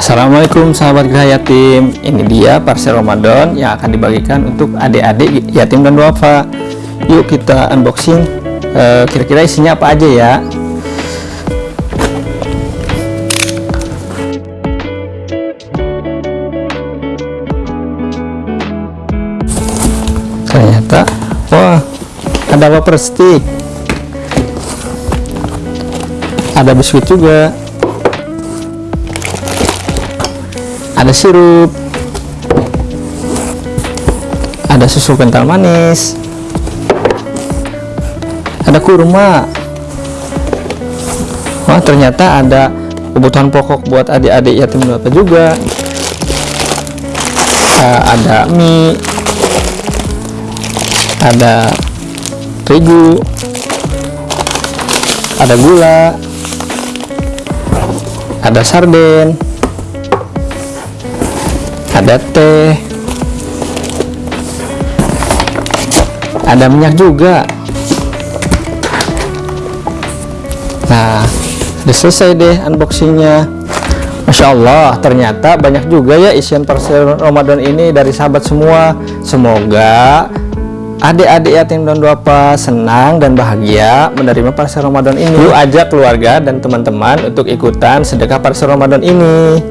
Assalamualaikum sahabat Gerah Yatim. Ini dia parcel Ramadan yang akan dibagikan untuk adik-adik yatim dan duafa. Yuk kita unboxing. Eh, Kira-kira isinya apa aja ya? Ternyata Wah ada wafer stick Ada biskuit juga. Ada sirup. Ada susu kental manis. Ada kurma. Wah ternyata ada kebutuhan pokok buat adik-adik yatim duafa juga. Uh, ada mie. Ada terigu. Ada gula ada sarden. Ada teh. Ada minyak juga. Nah udah selesai deh unboxingnya. Masya Allah ternyata banyak juga ya isian parcel Ramadan ini dari sahabat semua. Semoga adik-adik yatim dan duafa senang dan bahagia menerima parcel Ramadan ini. Yuk ajak keluarga dan teman-teman untuk ikutan sedekah parcel Ramadan ini